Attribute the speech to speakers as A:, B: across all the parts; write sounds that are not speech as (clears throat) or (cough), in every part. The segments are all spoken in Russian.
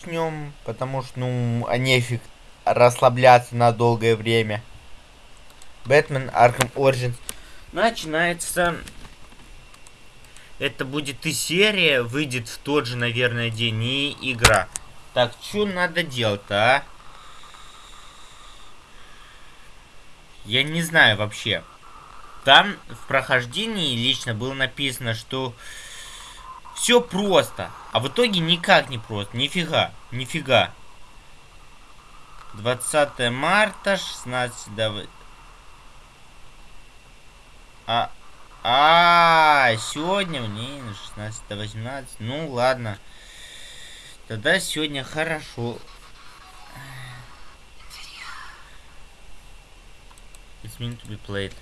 A: начнем, потому что, ну, а нефиг расслабляться на долгое время. Бэтмен Arkham Origins начинается. Это будет и серия, выйдет в тот же, наверное, день, и игра. Так, что надо делать-то, а? Я не знаю вообще. Там в прохождении лично было написано, что все просто. А в итоге никак не просто. Нифига. Нифига. 20 марта, 16 до... А, а, сегодня мне 16 до 18. Ну ладно. Тогда сегодня хорошо. It's meant to be played.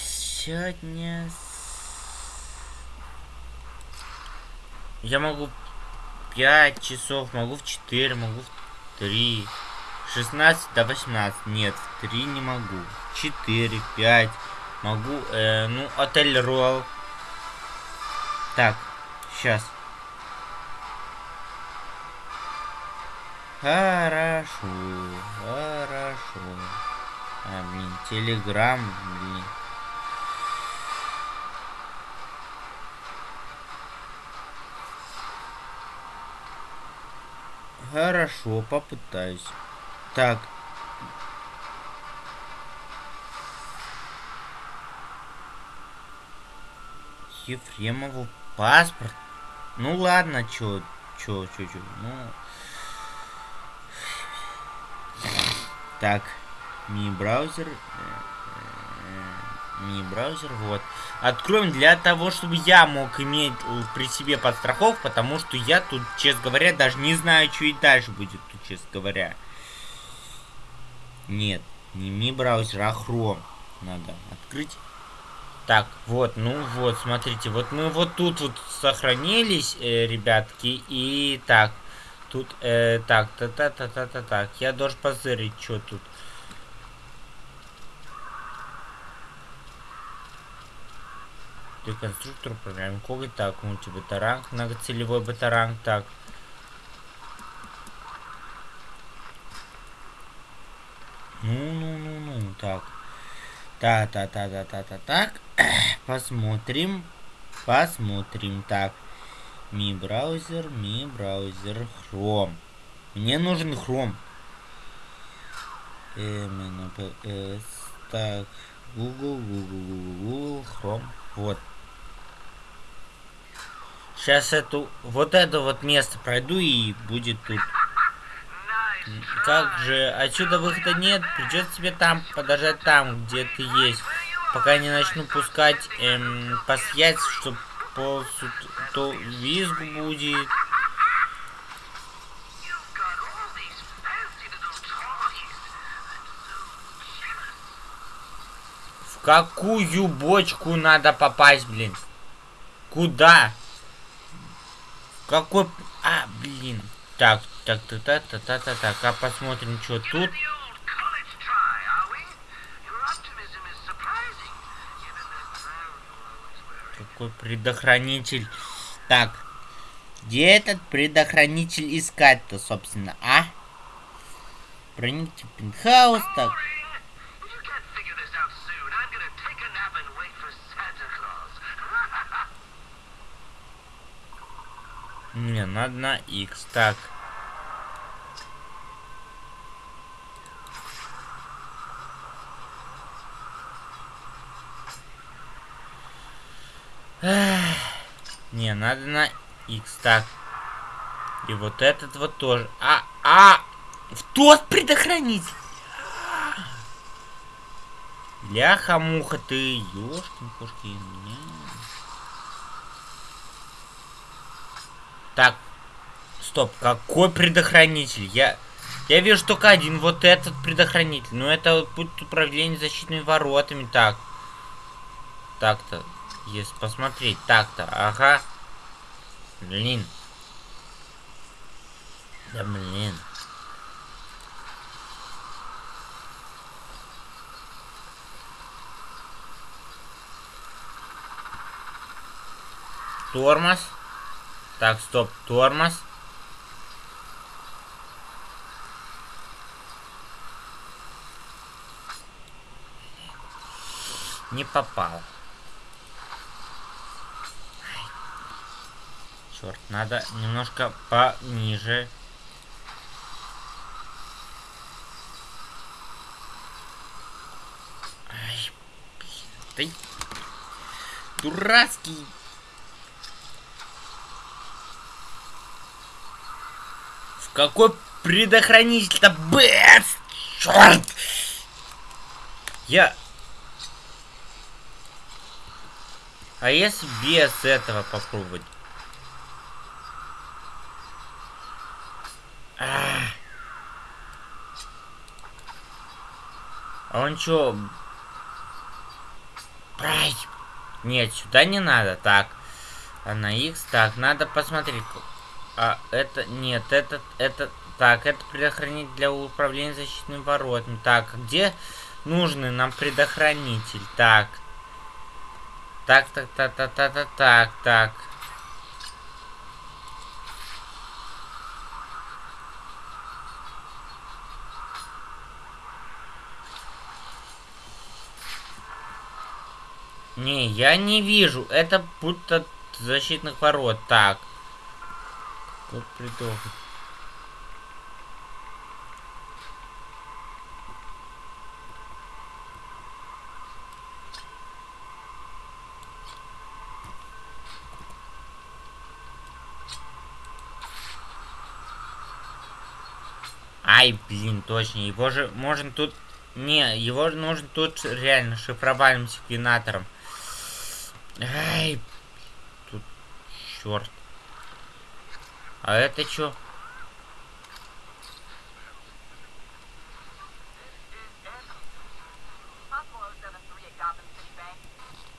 A: Сегодня Я могу 5 часов, могу в 4, могу в 3. 16 до 18. Нет, в 3 не могу. 4, 5. Могу, э, ну, отель Роал. Так, сейчас. Хорошо, хорошо. А, блин, телеграм, блин. Хорошо, попытаюсь. Так. Ефремову паспорт. Ну ладно, чё, чё, чё, чё. Ну. Так. Ми-браузер. Ми-браузер, вот. Откроем для того, чтобы я мог иметь при себе подстраховку, потому что я тут, честно говоря, даже не знаю, что и дальше будет тут, честно говоря. Нет, не ми браузер, а Chrome надо открыть. Так, вот, ну вот, смотрите, вот мы вот тут вот сохранились, э, ребятки, и так, тут, э, так, та-та-та-та-та, так, я должен позырить, что тут. Реконструктор программы коготь. Так, мультибатаранг, многоцелевой батаранг. Так. Ну-ну-ну-ну. Так. Та-та-та-та-та-та. Так. (clears throat) Посмотрим. Посмотрим. Так. Ми браузер, ми браузер, Chrome. Мне нужен Chrome. MNPS. Так. Google, Google, Google, Google, Chrome. Вот. Сейчас эту, вот это вот место пройду и будет тут. Как же, отсюда выхода нет, придется тебе там подождать там, где ты есть. Пока не начну пускать эм, посъять, что по то визг будет. Какую бочку надо попасть, блин? Куда? Какой... А, блин. Так, так, так, так, так, так, так, так. А посмотрим, что тут. Какой предохранитель. Так. Где этот предохранитель искать-то, собственно, а? Проникните в пентхаус, так. Не, надо на X. Так. Не, надо на X. Так. И вот этот вот тоже. А, а! В тот предохранитель! Ляха-муха ты, ёшкин-кошкин. Так. Стоп, какой предохранитель? Я... Я вижу только один, вот этот предохранитель. Но это будет управление защитными воротами. Так. Так-то. Если посмотреть. Так-то. Ага. Блин. Да блин. Тормоз. Так, стоп, тормоз. Не попал. Черт, надо немножко пониже. Ай, блин, ты дурацкий. В какой предохранитель-то, бэц, черт! Я А если без этого попробовать? А, а он чё? Ай! Нет, сюда не надо. Так. А на X так, надо посмотреть. А это нет, это это так, это предохранитель для управления защитными воротами. Так, где нужный нам предохранитель? Так, так, так, так, так, так, так, так, так. Не, я не вижу. Это будто защитных ворот. Так. Вот придумал. Ай, блин, точно. Его же можно тут... Не, его нужно тут реально шифровальным секвенатором. Ай, тут черт. А это что?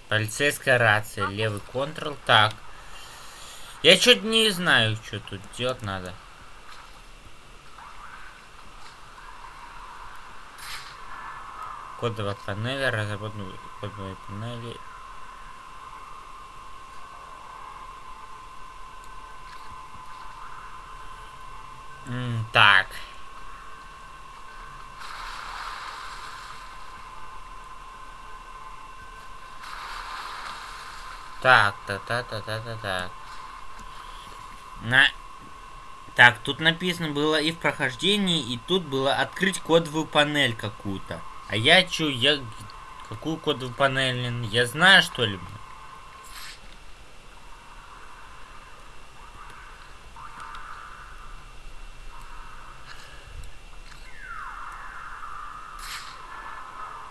A: Полицейская рация, левый контрол. Так. Я что-то не знаю, что тут делать надо. Кодовая панель, разработанные кодовые панели. М так. Так, та та та та та так. На... Так, тут написано было и в прохождении, и тут было открыть кодовую панель какую-то. А я чё, я... Какую кодовую панель? Я знаю, что ли?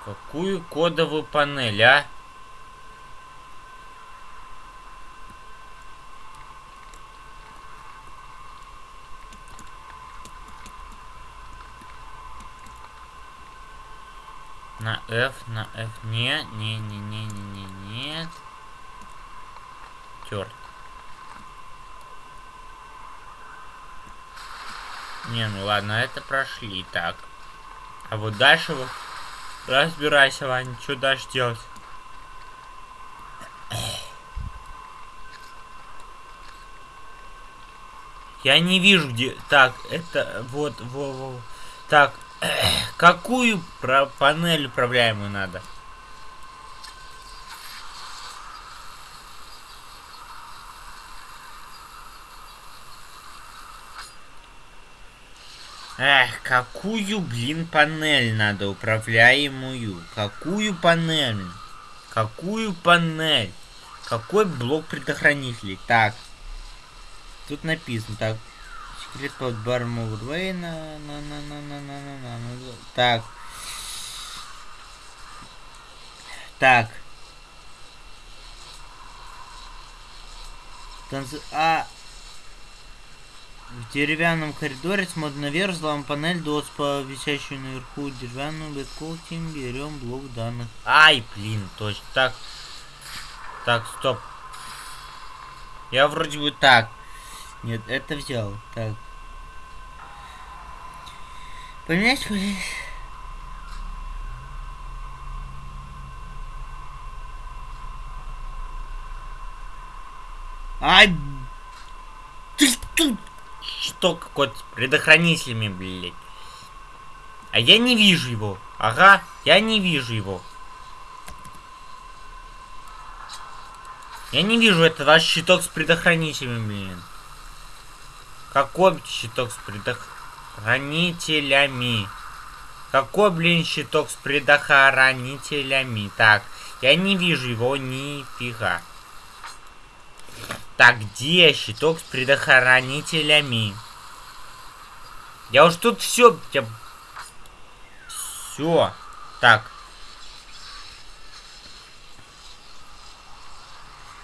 A: Какую кодовую панель, а? На F, на F. Не, не, не, не, не, не, нет. Черт. Не, ну ладно, это прошли. Так. А вот дальше вот... Разбирайся, Ваня, что дальше делать? Я не вижу, где... Так, это... Вот, во, во. Так, Какую про панель управляемую надо? Эх, какую, блин, панель надо управляемую? Какую панель? Какую панель? Какой блок предохранителей? Так. Тут написано, так, Секрет под баром Уэйна. На, на, на, на, на, на, на. Так. Так. Танцы... А... В деревянном коридоре смотрим наверх, взломаем панель, дос по висящую наверху деревянную бэткоутим, берем блок данных. Ай, блин, точно. Так. Так, стоп. Я вроде бы так. Нет, это взял. Так. Поменять хуй. Ай! тут щиток какой-то с предохранителями, блядь. А я не вижу его. Ага, я не вижу его. Я не вижу, это ваш щиток с предохранителями, блин. Какой щиток с предохранителями? Какой, блин, щиток с предохранителями? Так, я не вижу его нифига. Так, где щиток с предохранителями? Я уж тут все... Все. Так.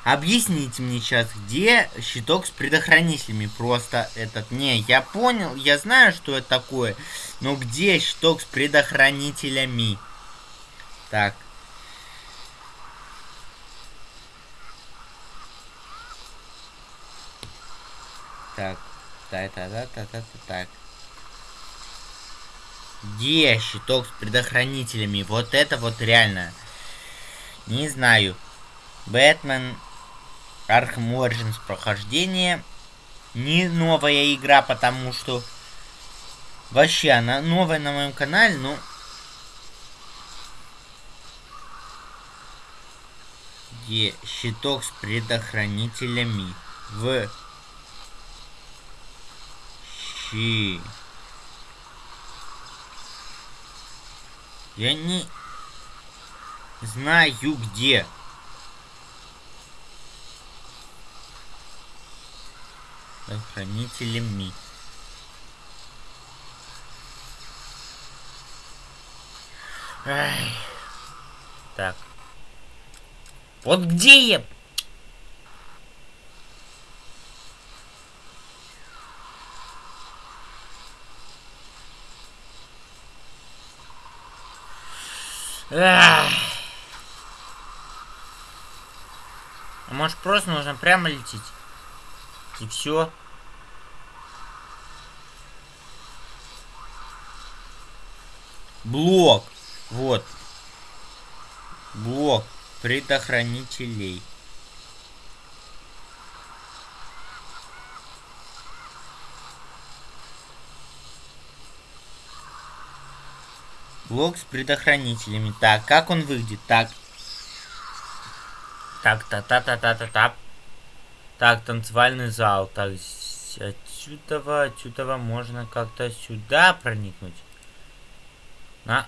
A: Объясните мне сейчас, где щиток с предохранителями? Просто этот... Не, я понял, я знаю, что это такое. Но где щиток с предохранителями? Так. Так. Та-та-та-та-та-та. Так. Где щиток с предохранителями? Вот это вот реально. Не знаю. Бэтмен Arkham Origins прохождение. Не новая игра, потому что... Вообще, она новая на моем канале, но... Где щиток с предохранителями в щи. Я не знаю где. Хранителями. Ай. Так. Вот где я? Ах. А может просто нужно прямо лететь? И все. Блок. Вот. Блок предохранителей. Блок с предохранителями. Так, как он выглядит? Так. Так, та-та-та-та-та-та. Так, танцевальный зал. Так, отсюда, отсюда можно как-то сюда проникнуть. На.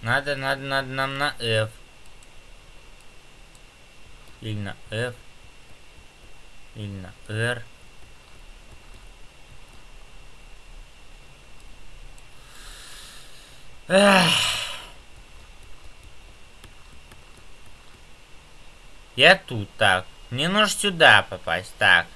A: Надо, надо, надо нам на F. Или на F. Или на R. Эх. Я тут, так. Мне нужно сюда попасть, так.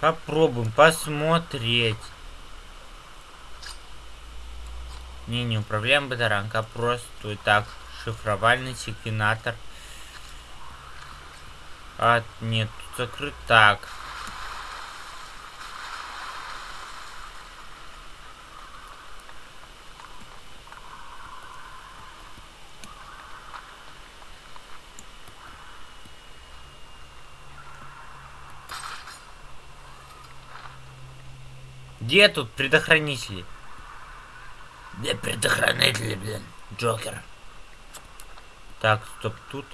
A: Попробуем посмотреть. Не, не управляем батаранка, просто так. Шифровальный секвенатор. А, нет, тут закрыт так. Где тут предохранители? Где предохранители, блин? Джокер. Так, стоп, тут.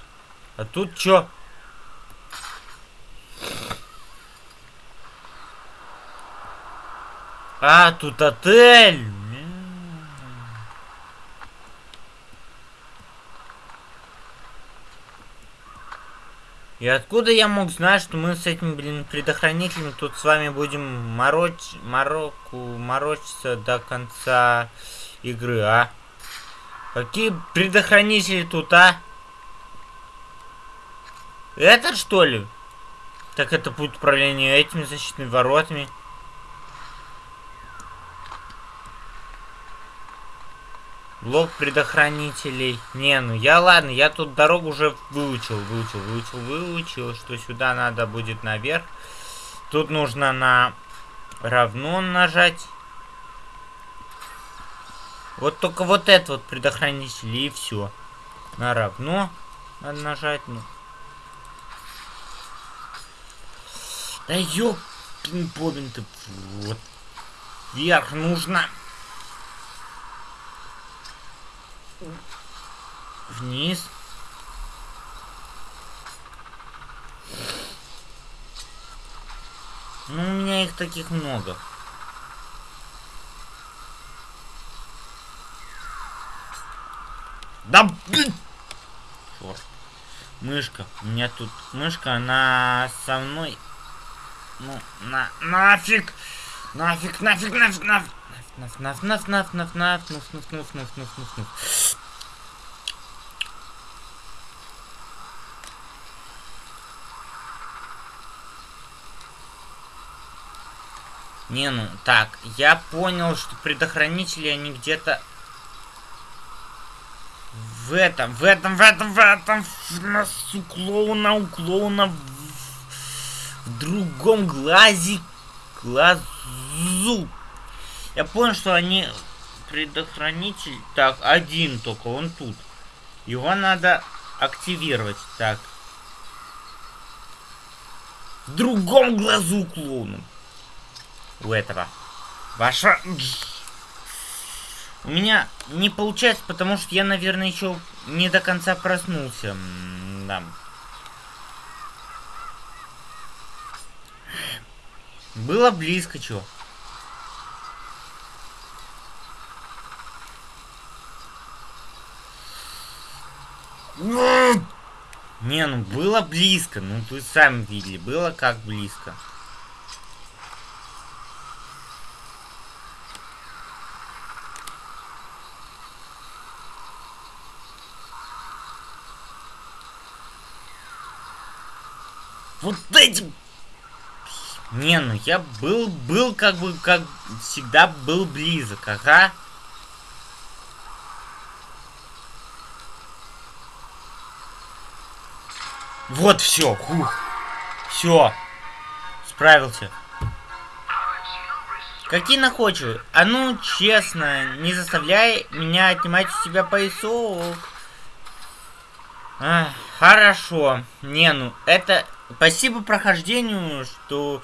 A: А тут чё? А, тут отель. И откуда я мог знать, что мы с этими, блин, предохранителями тут с вами будем мороч... мороку... морочиться до конца игры, а? Какие предохранители тут, а? Этот, что ли? Так это путь управления этими защитными воротами. Блок предохранителей. Не, ну я ладно, я тут дорогу уже выучил, выучил, выучил, выучил, что сюда надо будет наверх. Тут нужно на равно нажать. Вот только вот это вот предохранитель и все. На равно. Надо нажать, ну. Да ёпин бобин ты. Вот. Вверх нужно. Вниз. Ну, у меня их таких много. Да блин! Черт. Мышка. У меня тут мышка, она со мной. Ну, на, нафиг! Нафиг, нафиг, нафиг, нафиг! наф, наф, наф, наф, наф, наф, нуф, нуф, нуф, нуф, нуф, нуф, нуф. Не, ну, так, я понял, что предохранители, они где-то... В этом, в этом, в этом, в этом, в носу клоуна, у клоуна, в, в другом глазе, глазу. Я понял, что они предохранитель, так, один только, он тут. Его надо активировать, так. В другом глазу клоуна. У этого. Ваша... У меня не получается, потому что я, наверное, еще не до конца проснулся. Да. Было близко, чё. Не, ну было близко. Ну, вы сами видели, было как близко. Вот этим... Не, ну я был, был как бы, как всегда был близок, ага. Вот все, хух. Все. Справился. Какие находчивые. А ну, честно, не заставляй меня отнимать у тебя поясок. А, хорошо. Не, ну, это Спасибо прохождению, что...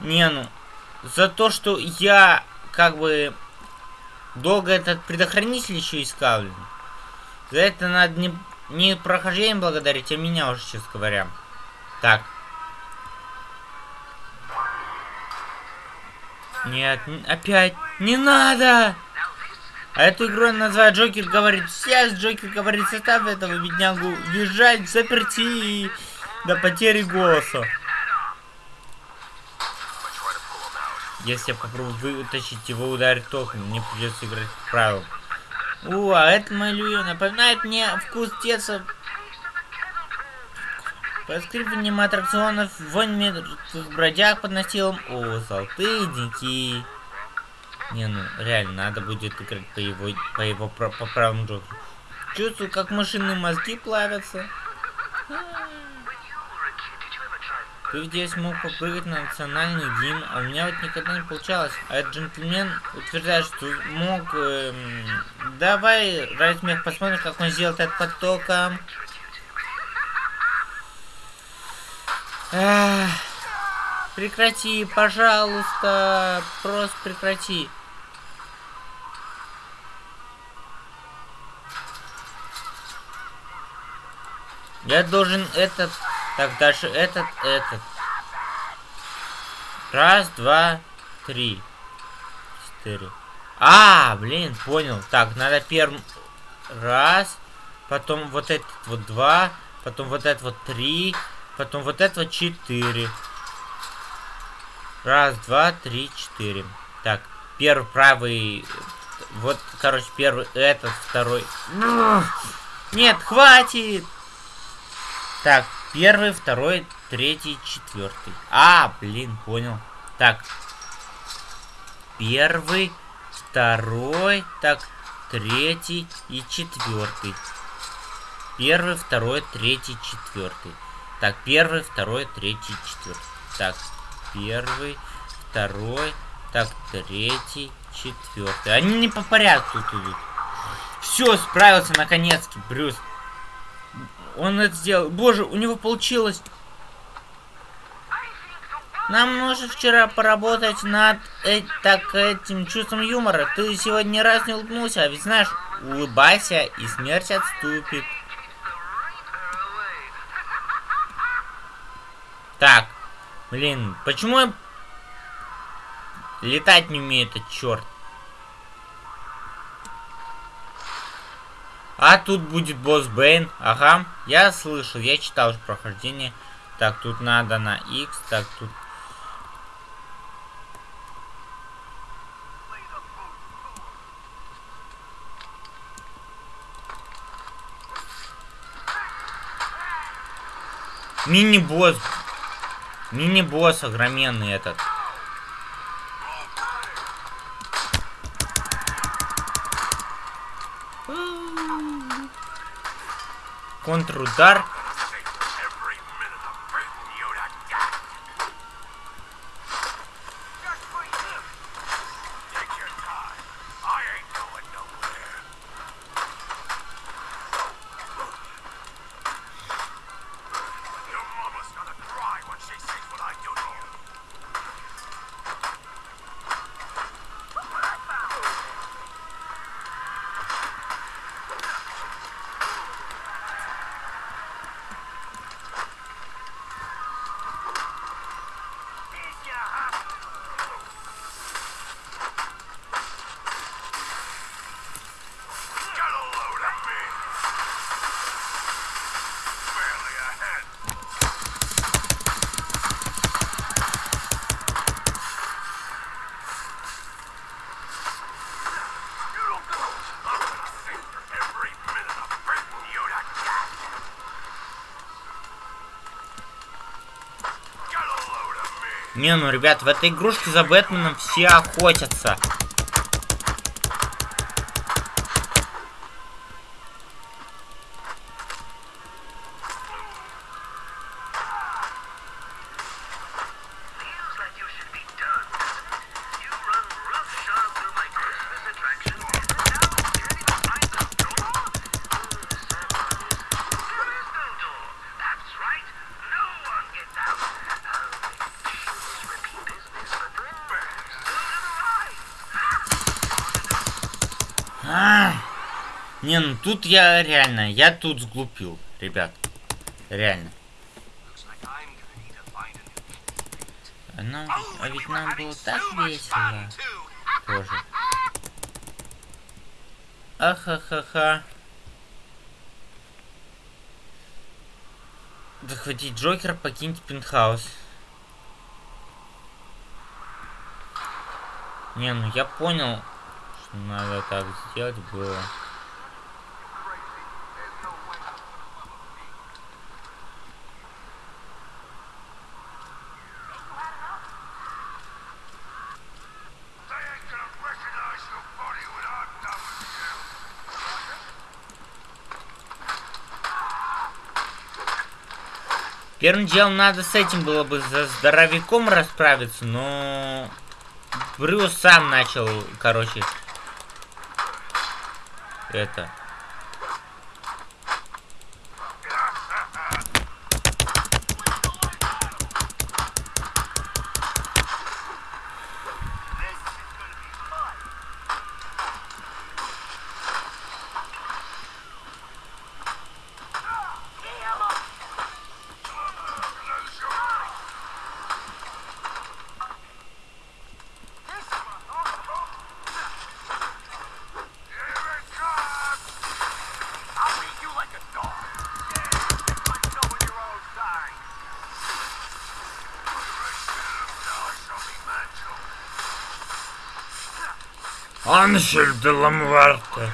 A: Не, ну... За то, что я, как бы... Долго этот предохранитель еще искал. За это надо не, не прохождение благодарить, а меня уже, честно говоря. Так. Нет, опять. Не надо! А эту игру называют Джокер говорит. Сейчас Джокер говорит, состав этого беднягу въезжать, заперти до потери голоса. Если я попробую вытащить его ударить током, мне придется играть в У, а это мой Люю напоминает мне вкус детства. Поскрипыванием аттракционов, вонь мертвых бродяг под настилом. О, золотые деньки. Не, ну, реально, надо будет играть по его, по его по, по правилам Джокера. Чувствую, как машинные мозги плавятся. А -а -а. Ты здесь мог попрыгать на национальный гимн, а у меня вот никогда не получалось. А этот джентльмен утверждает, что мог... Эм, давай, ради смех, посмотрим, как он сделает это потоком. Эх, прекрати, пожалуйста, просто прекрати. Я должен этот так, дальше этот, этот. Раз, два, три. Четыре. А, блин, понял. Так, надо первым... Раз. Потом вот этот вот два. Потом вот этот вот три. Потом вот это вот четыре. Раз, два, три, четыре. Так, первый правый... Вот, короче, первый этот, второй... Нет, хватит! Так, Первый, второй, третий, четвертый. А, блин, понял. Так. Первый, второй, так, третий и четвертый. Первый, второй, третий, четвертый. Так, первый, второй, третий, четвертый. Так, первый, второй, так, третий, четвертый. Они не по порядку тут идут. Все, справился наконец-таки, Брюс. Он это сделал. Боже, у него получилось. Нам нужно вчера поработать над э так, этим чувством юмора. Ты сегодня ни раз не улыбнулся, а ведь знаешь, улыбайся, и смерть отступит. Так, блин, почему я летать не умею этот черт? А тут будет босс Бэйн. Ага, я слышал, я читал уже прохождение. Так, тут надо на X, так, тут Мини-босс. Мини-босс огроменный этот. Контрудар. Не, ну, ребят, в этой игрушке за Бэтменом все охотятся. Не, ну тут я реально, я тут сглупил, ребят. Реально. Нам, а ведь нам было так весело. Тоже. Ахахаха. Захватить Джокера, покиньте пентхаус. Не, ну я понял, что надо так сделать было. Первым делом надо с этим было бы за здоровяком расправиться, но... Брюс сам начал, короче... Это... Аншель де Ламварте.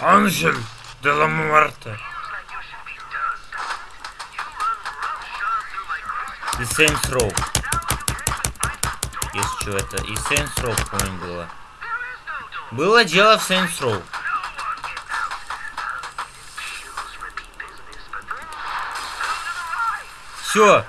A: Анжель де Ламуарте. И Saints Row. Если что, это и Saints Row, по-моему, было. Было дело в Saints Row. Все.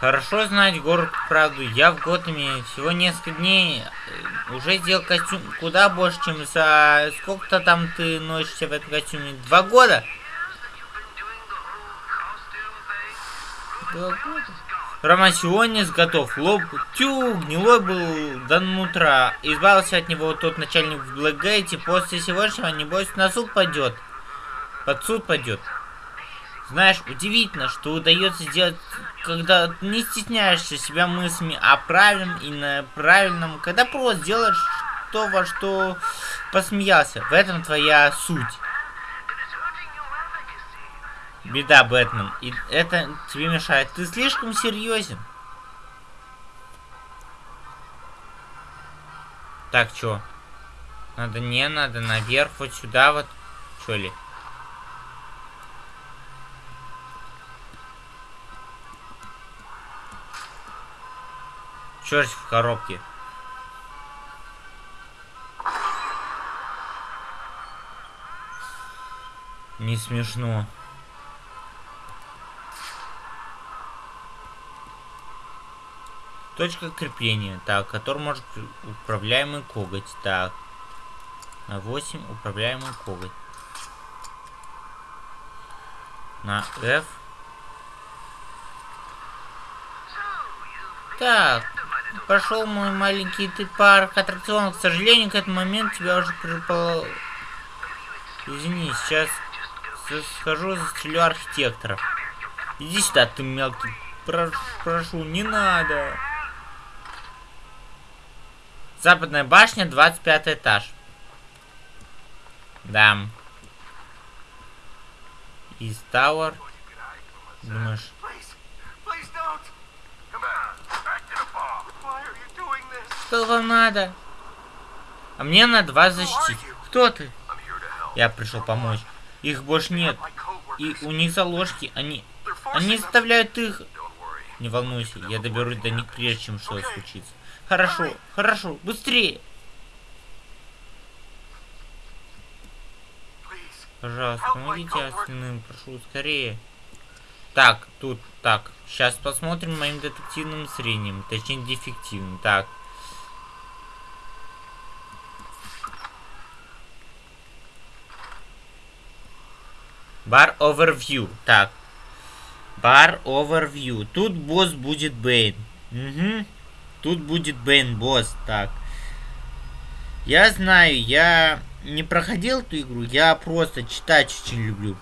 A: Хорошо знать город правду. Я в Готэме всего несколько дней э, уже сделал костюм куда больше, чем за... Сколько-то там ты носишься в этом костюме? Два года? Два года? Ромасионец готов. Лоб тю, гнилой был до нутра. Избавился от него тот начальник в Блэкгейте. После сегодняшнего, небось, на суд пойдет. Под суд пойдет. Знаешь, удивительно, что удается сделать, когда не стесняешься себя мыслями о правильном и на правильном, когда просто делаешь то, во что посмеялся. В этом твоя суть. Беда, Бэтмен. И это тебе мешает. Ты слишком серьезен. Так, чё? Надо не, надо наверх, вот сюда вот. Чё ли? Черт в коробке. Не смешно. Точка крепления. Так, который может управляемый коготь. Так. На 8 управляемый коготь. На F. Так. Пошел мой маленький ты парк аттракционов. К сожалению, к этому моменту тебя уже припало... Извини, сейчас схожу, застрелю архитектора. Иди сюда, ты мелкий. Прошу, прошу, не надо. Западная башня, 25 этаж. Да. Из Тауэр. Думаешь? Что вам надо? А мне надо вас защитить. Кто ты? Я пришел помочь. Их больше нет. И у них заложки. Они... Они заставляют их... Не волнуйся, я доберусь до них прежде, чем что случится. Хорошо, хорошо, быстрее. Пожалуйста, помогите остальным, прошу, скорее. Так, тут, так, сейчас посмотрим моим детективным зрением, точнее дефективным, так. Бар Overview, так. Бар Overview, тут босс будет Бэйн. Угу. Тут будет Бэйн босс. Так. Я знаю, я не проходил эту игру, я просто читать очень люблю.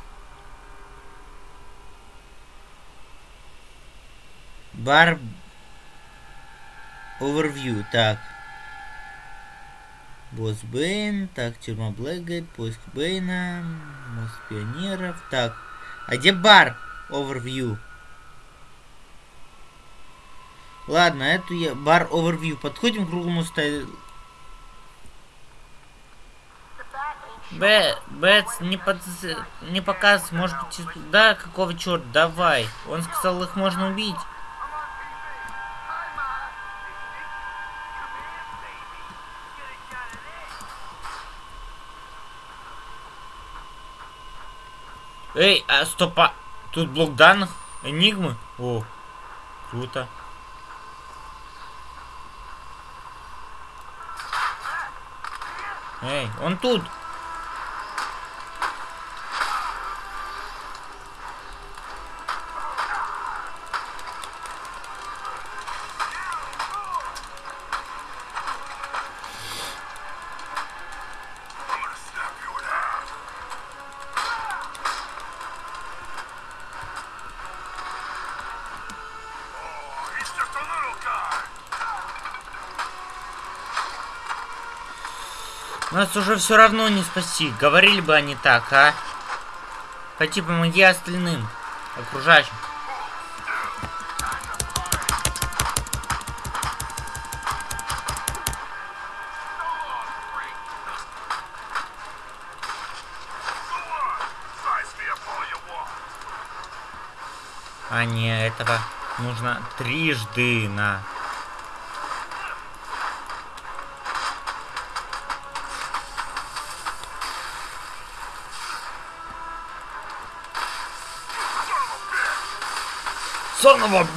A: Бар Overview, так. Босс Бэйн, так, тюрьма Блэкгейт, поиск Бэйна, мост пионеров, так. А где бар Overview? Ладно, эту я... Бар Overview. Подходим к круглому столу. Б, Бэтс, не, под... не показ, может быть, да, какого черта, давай. Он сказал, их можно убить. Эй, а стопа, тут блок данных, энигмы? О, круто. Эй, он тут. Нас уже все равно не спасти. Говорили бы они так, а? Пойти помоги остальным, окружающим. А не, этого нужно трижды на Son of!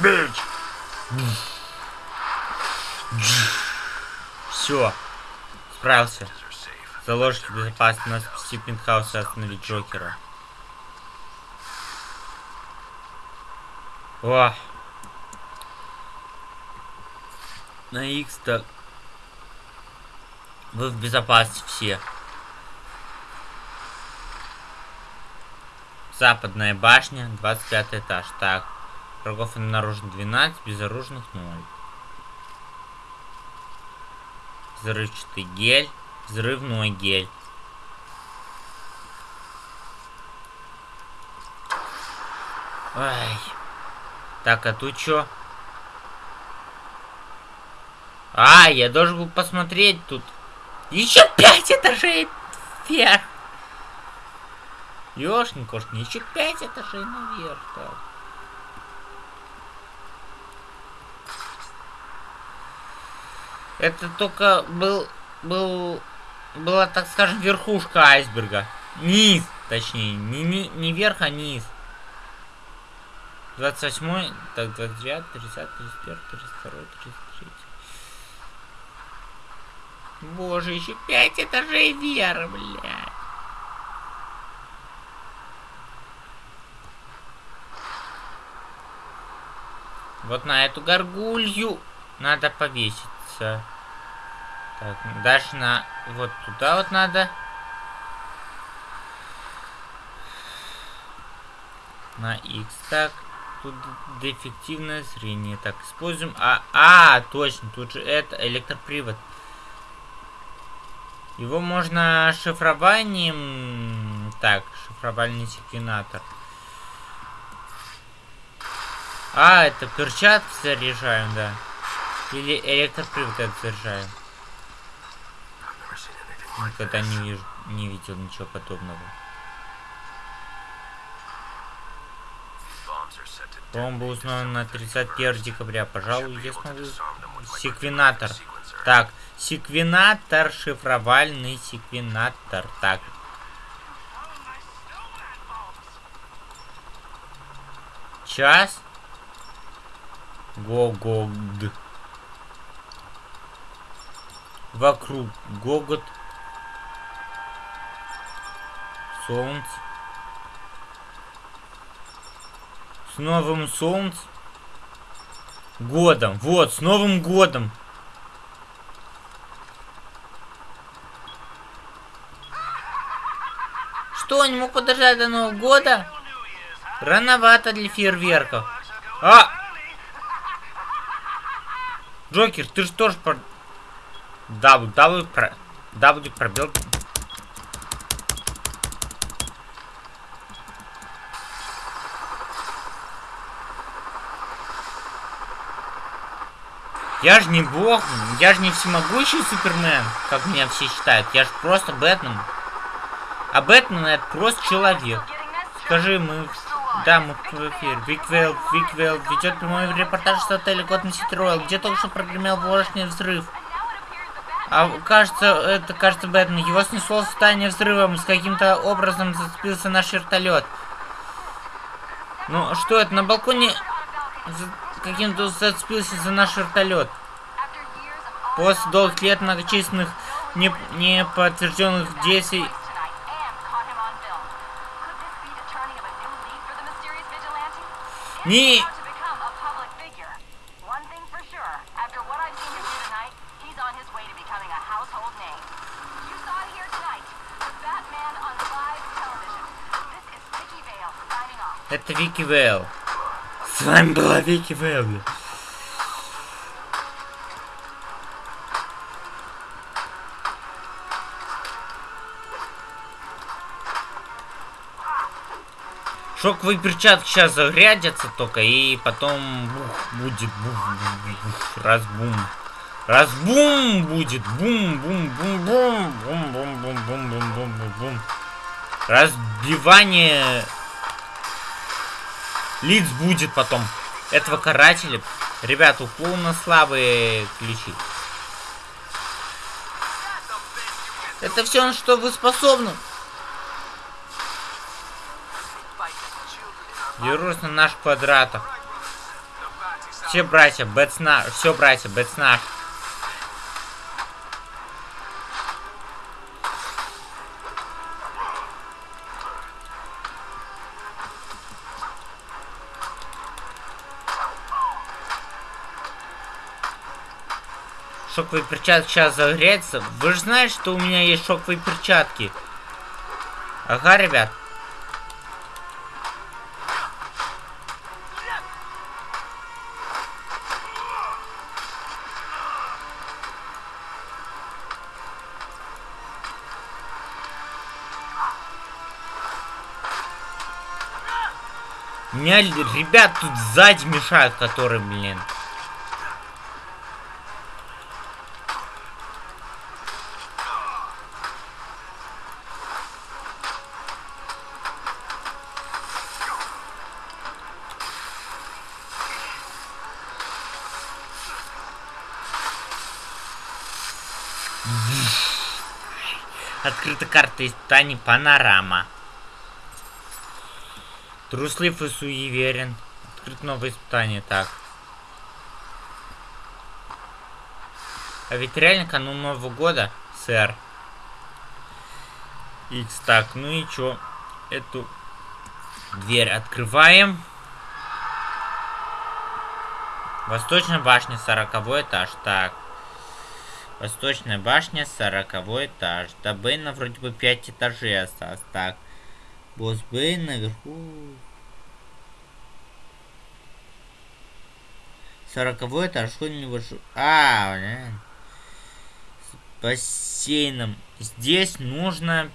A: Все. Справился. Заложите безопасность спасти пентхаус и остановить Джокера. О! На X так. Вы в безопасности все. Западная башня, 25 этаж. Так. Врагов обнаружено 12, безоружных 0. Взрывчатый гель, взрывной гель. Ай. Так, а тут что? А, я должен был посмотреть тут. Еще пять этажей вверх. Ёшкин кошкин, еще пять этажей наверх. Так. Это только был, был, была, так скажем, верхушка айсберга. Низ, точнее, не, не, не верх, а низ. 28, так, 29, 30, 31, 32, 33. Боже, еще 5 этажей вверх, блядь. Вот на эту горгулью надо повеситься. Так, дальше на... Вот туда вот надо. На X. Так, тут дефективное зрение. Так, используем... А, а, точно, тут же это электропривод. Его можно шифрованием... Так, шифровальный секвенатор. А, это перчатки заряжаем, да. Или электропривод это заряжаем. Никогда не вижу, не видел ничего подобного. Бомба узнана на 31 декабря. Пожалуй, я смогу... Секвенатор. Так, секвенатор, шифровальный секвенатор. Так. Час. Гогод. Вокруг гогот. Солнце. С Новым Солнцем. Годом. Вот, с Новым Годом. Что, не мог подождать до Нового года? Рановато для фейерверков. А! Джокер, ты же тоже. W, W, про... W пробел. Я же не бог, я же не всемогущий Супермен, как меня все считают. Я же просто Бэтмен. А Бэтмен это просто человек. Скажи, мы да, мы в эфире. Вики Вейл, Вики Вейл ведет прямой репортаж с отеля Готэм Сити Royal, где только что прогремел воздушный взрыв. А кажется, это кажется Бэтмен. Его снесло в состояние взрывом, с каким-то образом зацепился наш вертолет. Ну, что это, на балконе каким-то зацепился за наш вертолет. После долгих лет многочисленных неподтвержденных не действий Не... Это Вики Вейл. С вами была Вики Вейл. Шоковые перчатки сейчас загрядятся только, и потом бух, будет бух, бух, бух, разбум. Разбум будет. Бум, бум, бум, бум, бум, бум, бум, бум, бум, бум, бум, бум. Разбивание лиц будет потом. Этого карателя. Ребята, у клоуна слабые ключи. Это все, на что вы способны. Дерусь на наш квадратах. Все братья, Бэтснар, все братья, Бэтснар. Шоковые перчатки сейчас загреются. Вы же знаете, что у меня есть шоковые перчатки. Ага, ребят. Меня ребят тут сзади мешают, которые, блин. Открыта карта испытаний Панорама. Труслив и суеверен. Открыт новое испытание, так. А ведь реально канун Нового года, сэр. Икс, так, ну и чё? Эту дверь открываем. Восточная башня, сороковой этаж, так. Восточная башня, сороковой этаж. До Бейна вроде бы 5 этажей осталось. Так. Босс Бейн наверху. Сороковой этаж, что не выше. А, блин. С бассейном. Здесь нужно...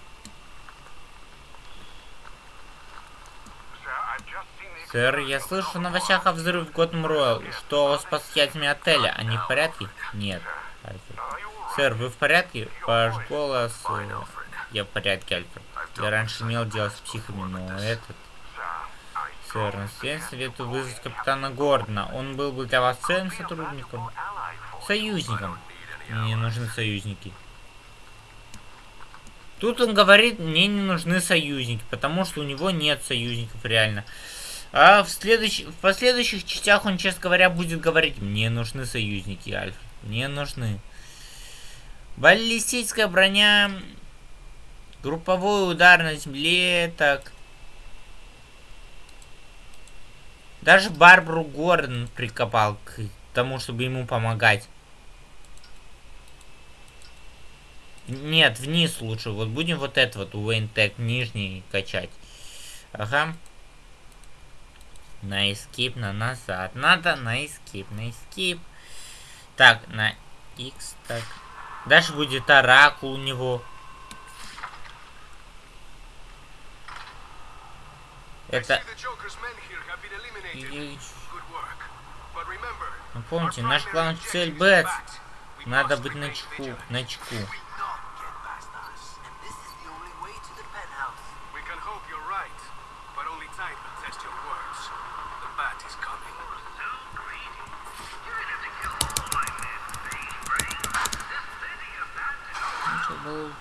A: Сэр, я слышу в новостях о взрыве в Готэм Роyal. Что с пассажирами отеля? Они в порядке? Нет. Альфред. Сэр, вы в порядке? Ваш голос... Э, я в порядке, Альфред. Я раньше имел дело с психами, но этот... Сэр, наследие советую вызвать капитана Гордона. Он был бы для вас ценным сотрудником. Союзником. Мне нужны союзники. Тут он говорит, мне не нужны союзники, потому что у него нет союзников реально. А в, следующ... в последующих частях он, честно говоря, будет говорить, мне нужны союзники, Альфред. Мне нужны. Баллистическая броня. Групповой удар на земле. Так. Даже Барбару Гордон прикопал к тому, чтобы ему помогать. Нет, вниз лучше. Вот будем вот это вот Уэйнтек нижний качать. Ага. На эскип, на назад. Надо на эскип, на эскип. Так, на X, так. Дальше будет оракул у него. Это... И... Ну, помните, наш главный цель Бэтс. Надо быть на чеку, на чеку.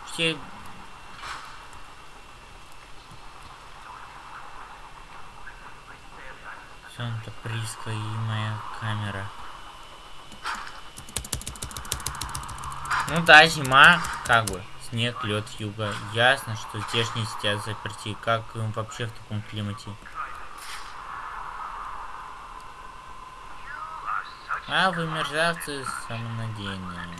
A: Все... Санта Приска и моя камера. Ну да, зима, как бы, снег, лед, юга. Ясно, что здешние сидят заперти. Как им вообще в таком климате? А вы мерзавцы самонадеянные.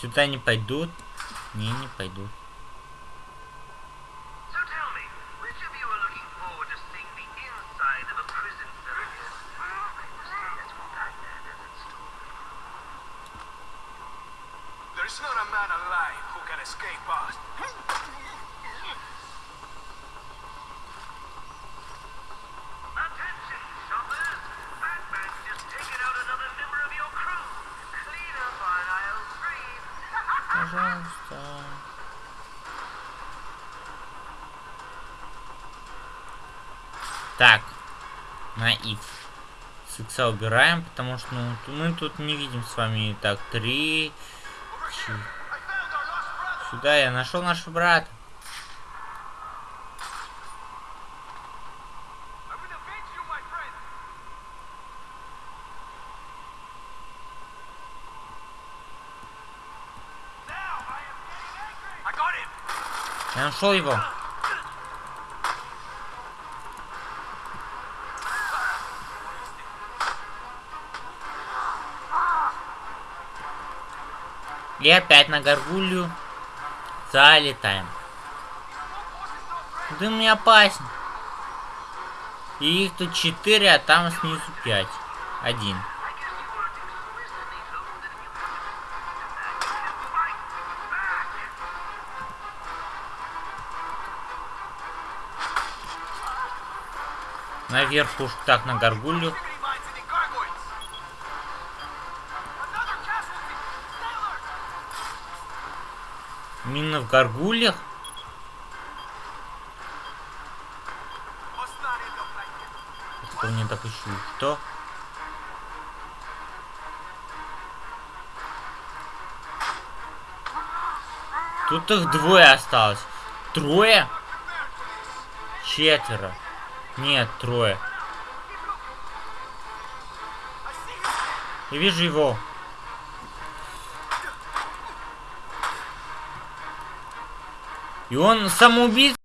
A: Сюда не пойдут? Не, не пойдут. X убираем, потому что ну, мы тут не видим с вами. Так, три. Сюда я нашел нашего брата.
B: I will avenge
A: И опять на горгулью залетаем. Дым не опасен. И их тут 4, а там снизу 5. Один. Наверх уж так на горгулью.
B: This.
A: Кто мне допущу? Что? Тут их двое осталось. Трое? Четверо. Нет, трое. Я вижу его. И он самоубийц